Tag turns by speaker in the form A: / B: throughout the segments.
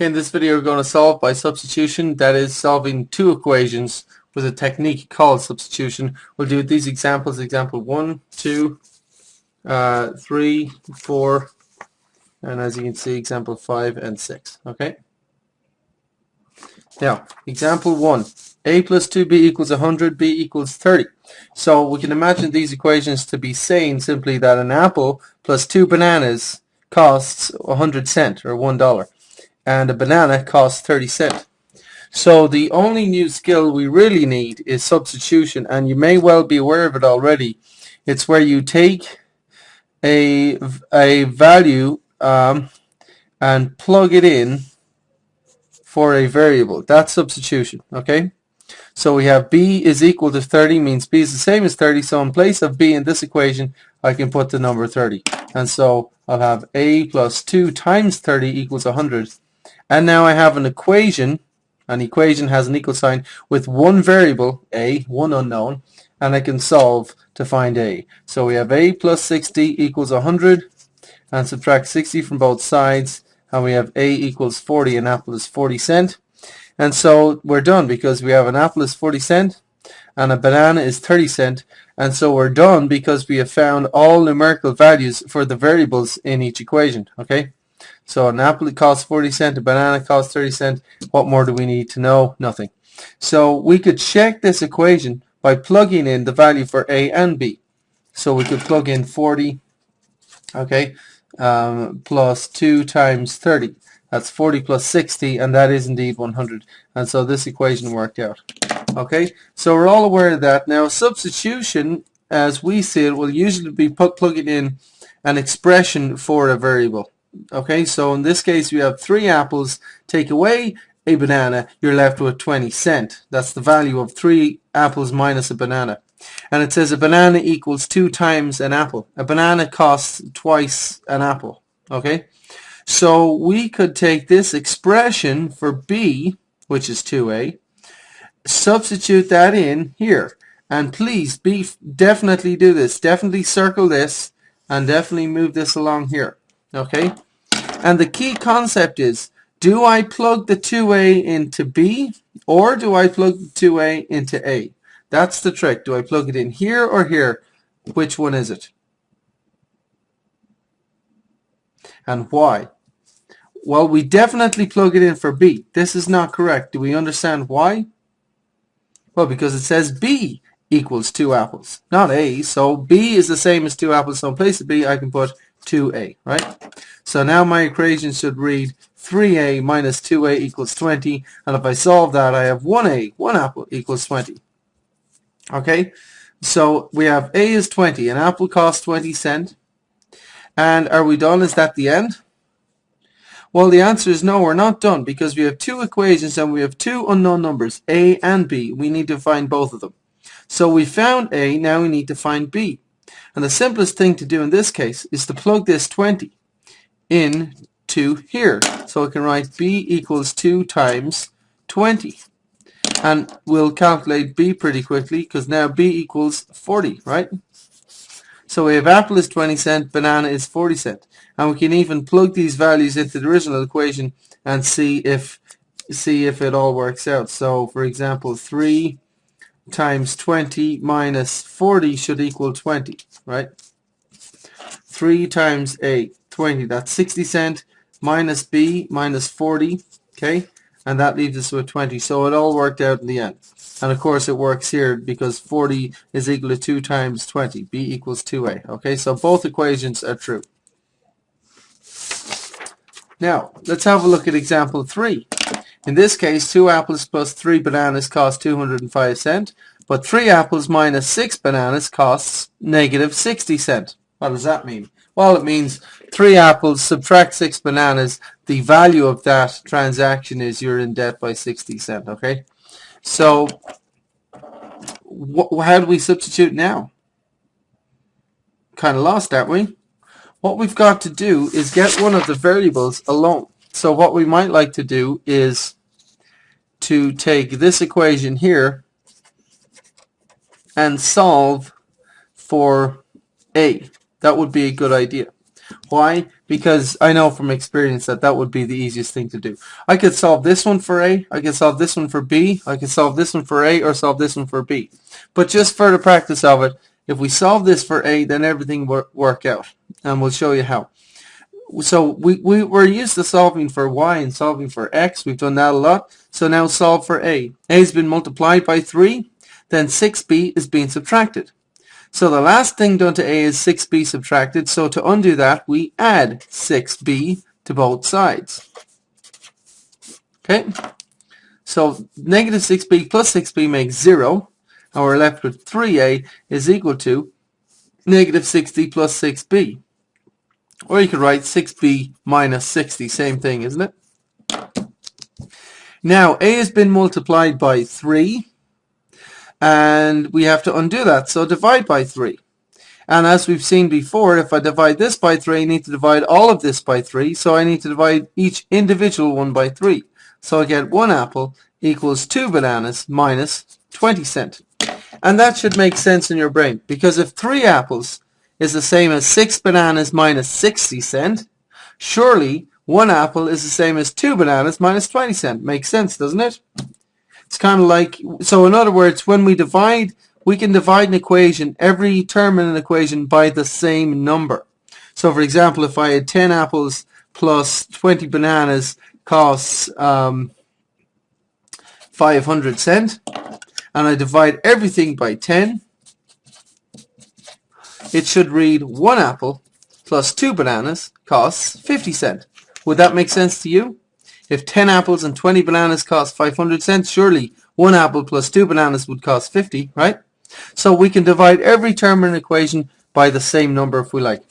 A: Okay, in this video we're going to solve by substitution, that is solving two equations with a technique called substitution. We'll do these examples, example 1, 2, uh, 3, 4, and as you can see example 5 and 6. Okay. Now, example 1, a plus 2b equals 100, b equals 30. So we can imagine these equations to be saying simply that an apple plus two bananas costs 100 cent or $1 and a banana costs 30 cent. So the only new skill we really need is substitution and you may well be aware of it already. It's where you take a, a value um, and plug it in for a variable. That's substitution, okay? So we have b is equal to 30 means b is the same as 30 so in place of b in this equation I can put the number 30 and so I'll have a plus 2 times 30 equals 100 and now I have an equation, an equation has an equal sign with one variable, a, one unknown, and I can solve to find a. So we have a plus 60 equals 100, and subtract 60 from both sides, and we have a equals 40, an apple is 40 cent. And so we're done because we have an apple is 40 cent, and a banana is 30 cent, and so we're done because we have found all numerical values for the variables in each equation, okay? So an apple costs 40 cent, a banana costs 30 cent. What more do we need to know? Nothing. So we could check this equation by plugging in the value for A and B. So we could plug in 40, okay, um, plus 2 times 30. That's 40 plus 60, and that is indeed 100. And so this equation worked out. Okay, so we're all aware of that. Now substitution, as we see it, will usually be plugging in an expression for a variable. Okay, so in this case you have three apples. Take away a banana, you're left with 20 cent. That's the value of three apples minus a banana. And it says a banana equals two times an apple. A banana costs twice an apple. Okay, so we could take this expression for B, which is 2a, substitute that in here. And please be definitely do this. Definitely circle this and definitely move this along here. Okay? And the key concept is, do I plug the 2A into B or do I plug the 2A into A? That's the trick. Do I plug it in here or here? Which one is it? And why? Well, we definitely plug it in for B. This is not correct. Do we understand why? Well, because it says B equals 2 apples, not A. So B is the same as 2 apples. So in place of B, I can put 2a, right? So now my equation should read 3a minus 2a equals 20, and if I solve that, I have 1a, 1 apple equals 20. Okay, so we have a is 20, an apple costs 20 cent, and are we done? Is that the end? Well, the answer is no, we're not done, because we have two equations and we have two unknown numbers, a and b. We need to find both of them. So we found a, now we need to find b. And the simplest thing to do in this case is to plug this 20 in to here. So I can write b equals 2 times 20. And we'll calculate b pretty quickly because now b equals 40, right? So we have apple is 20 cent, banana is 40 cent. And we can even plug these values into the original equation and see if see if it all works out. So for example, 3 times 20 minus 40 should equal 20, right? 3 times 8, 20. That's 60 cent minus B minus 40, okay? And that leaves us with 20. So it all worked out in the end. And of course it works here because 40 is equal to 2 times 20. B equals 2A. Okay, so both equations are true. Now, let's have a look at example 3. In this case, 2 apples plus 3 bananas cost 205 cent, but 3 apples minus 6 bananas costs negative 60 cent. What does that mean? Well, it means 3 apples, subtract 6 bananas, the value of that transaction is you're in debt by 60 cent, okay? So, how do we substitute now? Kind of lost, aren't we? What we've got to do is get one of the variables alone. So what we might like to do is to take this equation here and solve for a. That would be a good idea. Why? Because I know from experience that that would be the easiest thing to do. I could solve this one for A, I could solve this one for B, I could solve this one for A or solve this one for B. But just for the practice of it, if we solve this for A, then everything will work out. And we'll show you how. So we, we, we're used to solving for Y and solving for X. We've done that a lot. So now solve for A. A has been multiplied by 3. Then 6B is being subtracted. So the last thing done to A is 6b subtracted. So to undo that, we add 6b to both sides. Okay? So negative 6b plus 6b makes 0. And we're left with 3a is equal to negative 60 plus 6b. Or you could write 6b minus 60. Same thing, isn't it? Now, a has been multiplied by 3 and we have to undo that. So divide by 3. And as we've seen before, if I divide this by 3, I need to divide all of this by 3. So I need to divide each individual one by 3. So I get 1 apple equals 2 bananas minus 20 cent. And that should make sense in your brain. Because if 3 apples is the same as 6 bananas minus 60 cent, surely 1 apple is the same as 2 bananas minus 20 cent. Makes sense, doesn't it? It's kind of like, so in other words, when we divide, we can divide an equation, every term in an equation by the same number. So for example, if I had 10 apples plus 20 bananas costs um, 500 cent, and I divide everything by 10, it should read 1 apple plus 2 bananas costs 50 cent. Would that make sense to you? If 10 apples and 20 bananas cost 500 cents, surely one apple plus two bananas would cost 50, right? So we can divide every term in an equation by the same number if we like.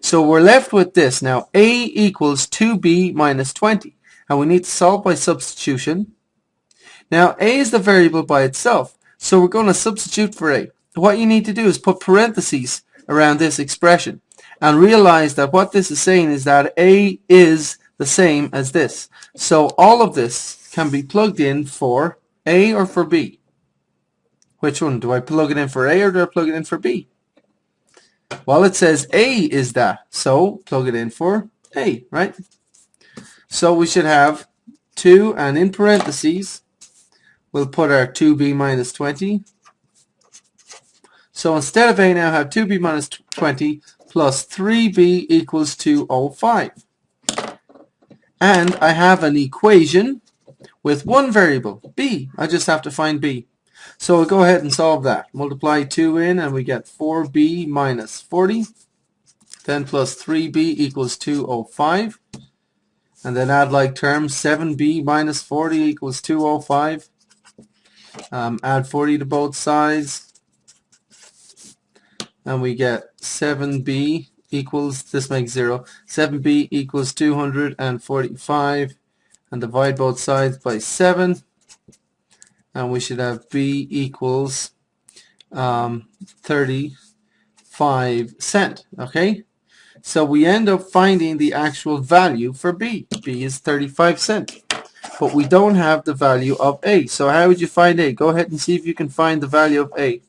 A: So we're left with this. Now, A equals 2B minus 20. And we need to solve by substitution. Now, A is the variable by itself. So we're going to substitute for A. What you need to do is put parentheses around this expression and realize that what this is saying is that A is the same as this. So all of this can be plugged in for A or for B. Which one? Do I plug it in for A or do I plug it in for B? Well, it says A is that. So plug it in for A, right? So we should have 2 and in parentheses we'll put our 2b minus 20. So instead of A now have 2b minus 20 plus 3b equals 205 and I have an equation with one variable, b. I just have to find b. So we'll go ahead and solve that. Multiply 2 in and we get 4b minus 40. Then plus 3b equals 205. And then add like terms, 7b minus 40 equals 205. Um, add 40 to both sides. And we get 7b equals, this makes 0, 7b equals 245 and divide both sides by 7 and we should have b equals um, 35 cent okay? So we end up finding the actual value for b. B is 35 cent but we don't have the value of a. So how would you find a? Go ahead and see if you can find the value of a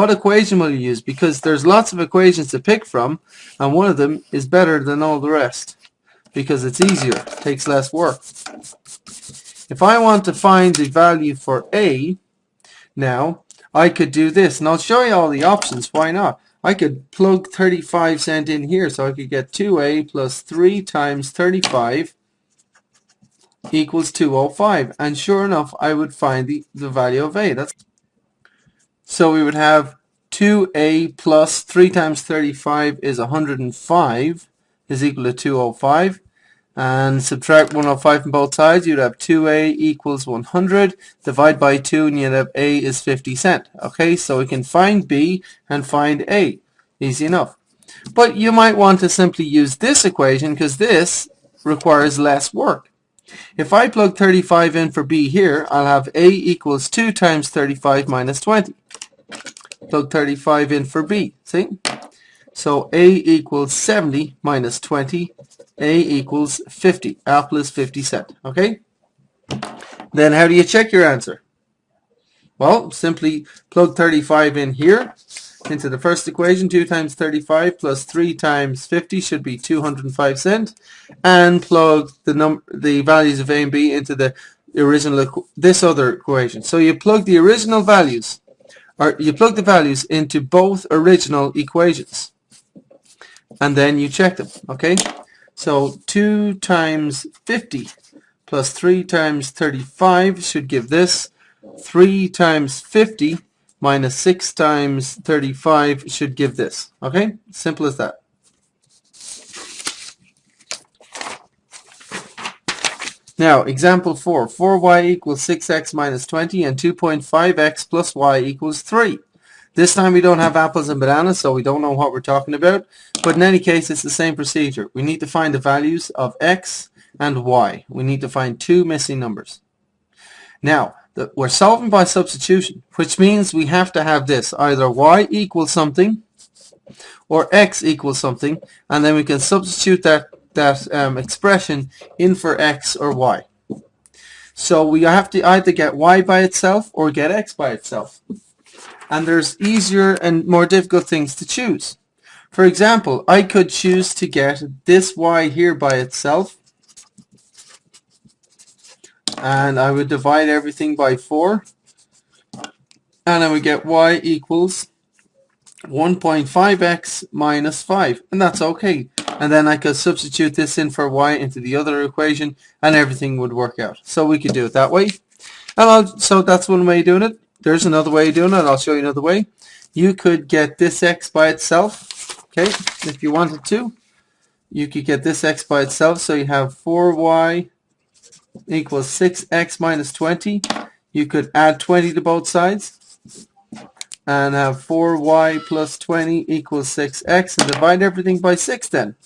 A: what equation will you use? Because there's lots of equations to pick from, and one of them is better than all the rest because it's easier, takes less work. If I want to find the value for A, now, I could do this, and I'll show you all the options, why not? I could plug 35 cent in here, so I could get 2A plus 3 times 35 equals 205, and sure enough, I would find the, the value of A. That's so we would have 2a plus 3 times 35 is 105 is equal to 205 and subtract 105 from both sides you'd have 2a equals 100 divide by 2 and you'd have a is 50 cent. Okay so we can find b and find a. Easy enough. But you might want to simply use this equation because this requires less work. If I plug 35 in for b here I'll have a equals 2 times 35 minus 20 plug 35 in for B. See? So A equals 70 minus 20. A equals 50. Apple is 50 cent. Okay? Then how do you check your answer? Well, simply plug 35 in here into the first equation. 2 times 35 plus 3 times 50 should be 205 cent. And plug the num the values of A and B into the original this other equation. So you plug the original values or you plug the values into both original equations. And then you check them, okay? So 2 times 50 plus 3 times 35 should give this. 3 times 50 minus 6 times 35 should give this. Okay? Simple as that. Now, example 4. 4y equals 6x minus 20 and 2.5x plus y equals 3. This time we don't have apples and bananas, so we don't know what we're talking about. But in any case, it's the same procedure. We need to find the values of x and y. We need to find two missing numbers. Now, the, we're solving by substitution, which means we have to have this, either y equals something or x equals something, and then we can substitute that, that um, expression in for x or y. So we have to either get y by itself or get x by itself. And there's easier and more difficult things to choose. For example, I could choose to get this y here by itself and I would divide everything by 4 and I would get y equals 1.5x minus 5 and that's okay and then I could substitute this in for y into the other equation and everything would work out. So we could do it that way. And I'll, so that's one way of doing it. There's another way of doing it. I'll show you another way. You could get this x by itself okay if you wanted to. You could get this x by itself. So you have 4y equals 6x minus 20. You could add 20 to both sides and have 4y plus 20 equals 6x and divide everything by 6 then.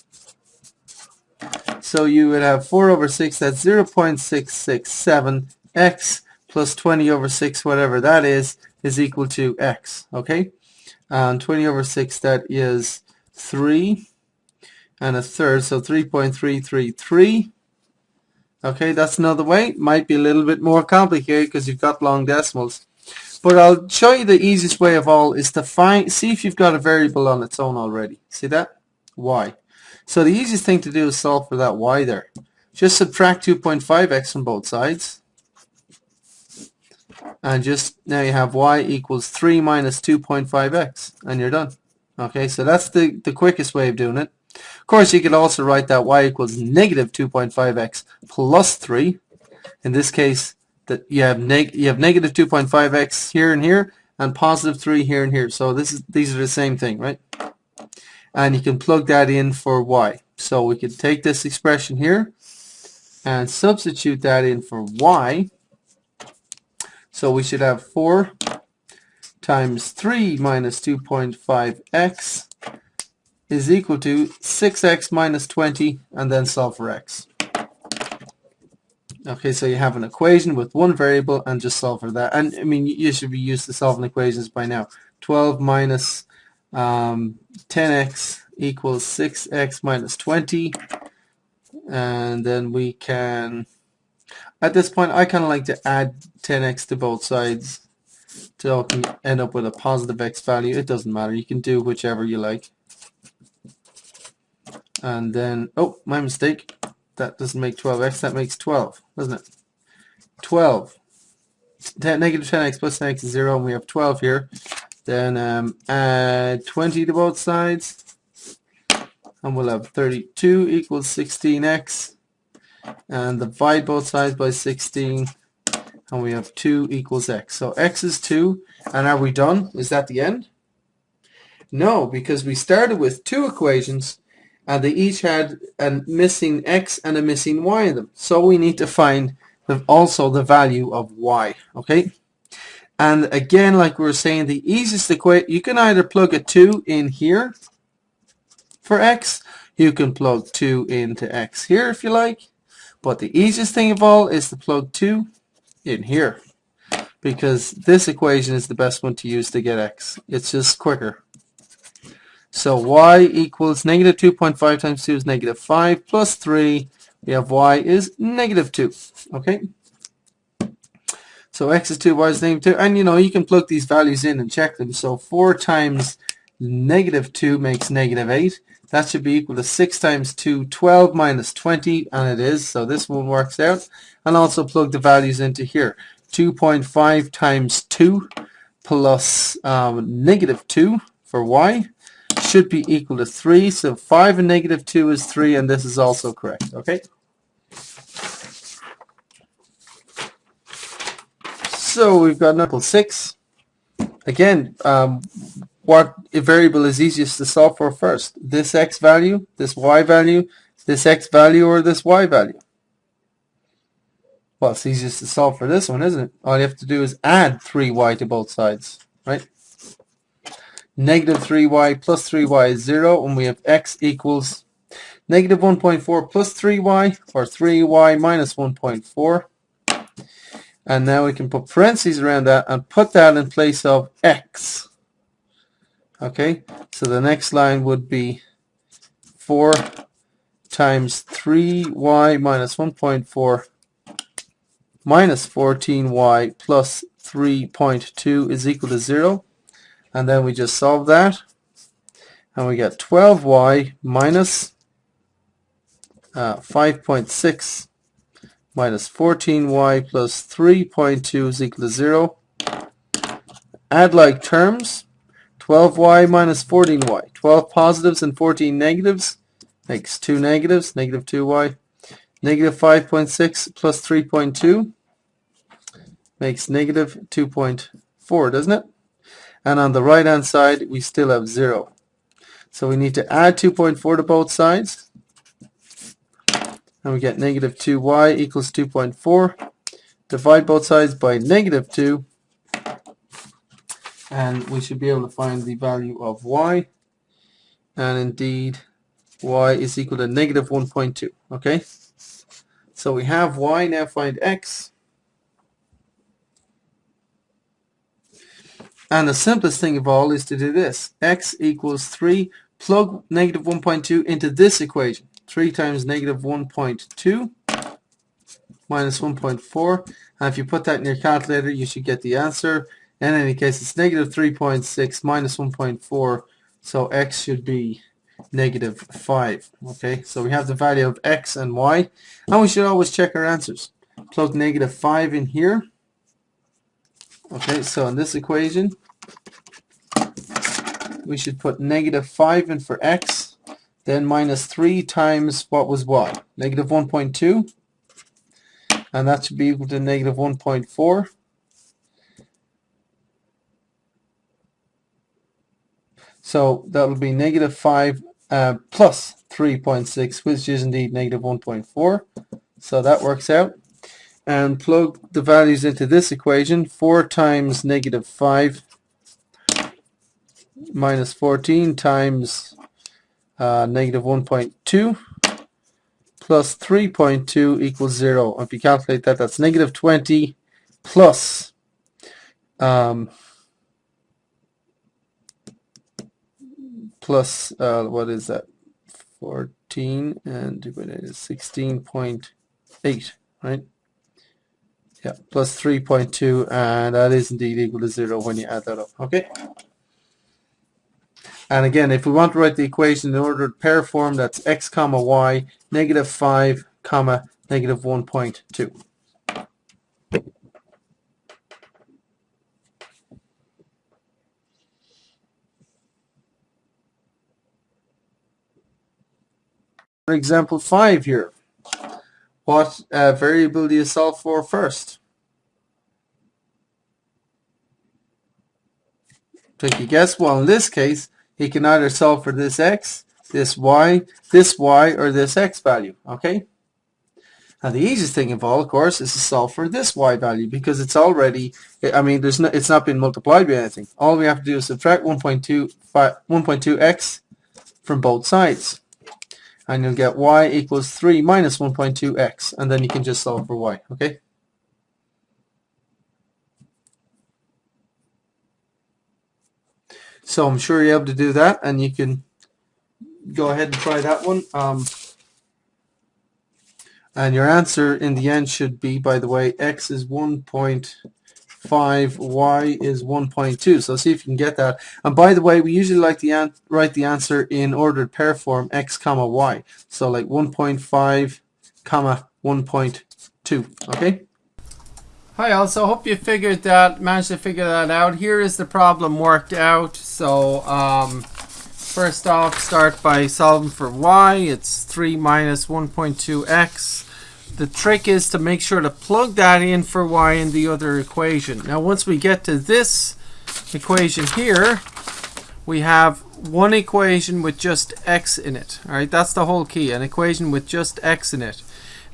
A: So you would have 4 over 6, that's 0 0.667x plus 20 over 6, whatever that is, is equal to x, okay? And 20 over 6, that is 3 and a third, so 3.333 Okay, that's another way. Might be a little bit more complicated because you've got long decimals. But I'll show you the easiest way of all is to find, see if you've got a variable on its own already. See that? Y. So the easiest thing to do is solve for that y there. Just subtract 2.5x from both sides. And just now you have y equals 3 minus 2.5x and you're done. Okay, so that's the, the quickest way of doing it. Of course, you could also write that y equals negative 2.5x plus 3. In this case, that you have neg you have negative 2.5x here and here, and positive 3 here and here. So this is these are the same thing, right? And you can plug that in for y. So we can take this expression here and substitute that in for y. So we should have 4 times 3 minus 2.5x is equal to 6x minus 20 and then solve for x. Okay, so you have an equation with one variable and just solve for that. And I mean, you should be used to solving equations by now. 12 minus um, 10x equals 6x minus 20. And then we can, at this point, I kind of like to add 10x to both sides to end up with a positive x value. It doesn't matter. You can do whichever you like and then oh my mistake that doesn't make 12x that makes 12 doesn't it 12 10, negative 10x plus 10x is 0 and we have 12 here then um, add 20 to both sides. And we'll have 32 equals 16x and divide both sides by 16 and we have 2 equals x. So x is 2 and are we done? Is that the end? No because we started with two equations and they each had a missing x and a missing y in them. So we need to find the, also the value of y, okay? And again, like we were saying, the easiest equation, you can either plug a 2 in here for x, you can plug 2 into x here if you like, but the easiest thing of all is to plug 2 in here because this equation is the best one to use to get x. It's just quicker. So y equals negative 2.5 times 2 is negative 5 plus 3. We have y is negative 2. Okay. So x is 2, y is negative 2. And you know, you can plug these values in and check them. So 4 times negative 2 makes negative 8. That should be equal to 6 times 2, 12 minus 20, and it is. So this one works out. And also plug the values into here. 2.5 times 2 plus um, negative 2 for y should be equal to 3. So 5 and negative 2 is 3, and this is also correct. Okay. So we've got number 6. Again, um, what variable is easiest to solve for first? This x value, this y value, this x value, or this y value? Well, it's easiest to solve for this one, isn't it? All you have to do is add 3y to both sides, right? Negative 3y plus 3y is 0, and we have x equals negative 1.4 plus 3y, or 3y minus 1.4. And now we can put parentheses around that and put that in place of x. Okay, so the next line would be 4 times 3y minus 1.4 minus 14y plus 3.2 is equal to 0. And then we just solve that. And we get 12y minus uh, 5.6 minus 14y plus 3.2 is equal to 0. Add like terms. 12y minus 14y. 12 positives and 14 negatives makes 2 negatives, negative 2y. Negative 5.6 plus 3.2 makes negative 2.4, doesn't it? And on the right hand side, we still have 0. So we need to add 2.4 to both sides. And we get negative 2y equals 2.4. Divide both sides by negative 2 and we should be able to find the value of y. And indeed y is equal to negative 1.2 okay? So we have y now find x. And the simplest thing of all is to do this. X equals 3 plug negative 1.2 into this equation 3 times negative 1.2 minus 1.4 and if you put that in your calculator you should get the answer in any case, it's negative 3.6 minus 1.4, so x should be negative 5. Okay, so we have the value of x and y, and we should always check our answers. Plug negative 5 in here. Okay, so in this equation, we should put negative 5 in for x, then minus 3 times what was what? Negative 1.2, and that should be equal to negative 1.4. So that will be negative 5 uh, plus 3.6, which is indeed negative 1.4. So that works out. And plug the values into this equation. 4 times negative 5 minus 14 times uh, negative 1.2 plus 3.2 equals 0. If you calculate that, that's negative 20 plus um, plus uh, what is that? 14 and divided is 16.8 right? Yeah plus 3.2 and that is indeed equal to 0 when you add that up okay and again if we want to write the equation in ordered pair form that's x comma y negative 5 comma negative 1.2 example 5 here. What uh, variable do you solve for first? Take a guess. Well, in this case, he can either solve for this x, this y, this y, or this x value. Okay? Now the easiest thing of all, of course, is to solve for this y value because it's already, I mean, there's no, it's not been multiplied by anything. All we have to do is subtract 1.2x from both sides and you'll get y equals 3 minus 1.2x and then you can just solve for y okay so I'm sure you're able to do that and you can go ahead and try that one um, and your answer in the end should be by the way x is 1.5, y is 1.2. So see if you can get that. And by the way, we usually like to write the answer in ordered pair form x comma y. So like 1.5 comma 1.2. Okay. Hi all, so hope you figured that, managed to figure that out. Here is the problem worked out. So um, first off, start by solving for y. It's 3 minus 1.2x the trick is to make sure to plug that in for y in the other equation. Now once we get to this equation here, we have one equation with just x in it. All right, that's the whole key, an equation with just x in it.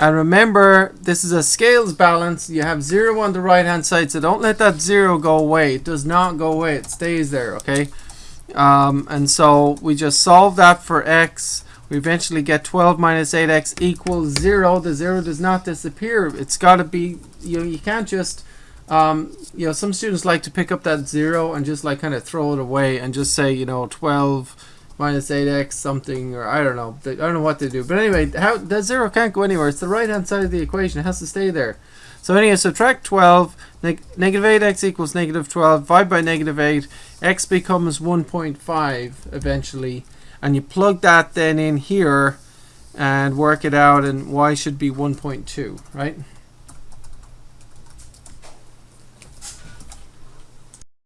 A: And remember, this is a scales balance. You have 0 on the right-hand side, so don't let that 0 go away. It does not go away. It stays there, okay? Um, and so we just solve that for x we eventually get 12 minus 8x equals 0. The 0 does not disappear. It's got to be, you know, you can't just, um, you know, some students like to pick up that 0 and just like kind of throw it away and just say, you know, 12 minus 8x something, or I don't know. I don't know what they do. But anyway, how that 0 can't go anywhere. It's the right-hand side of the equation. It has to stay there. So anyway, subtract 12, neg negative 8x equals negative 12, divide by negative 8, x becomes 1.5 eventually and you plug that then in here and work it out and y should be 1.2 right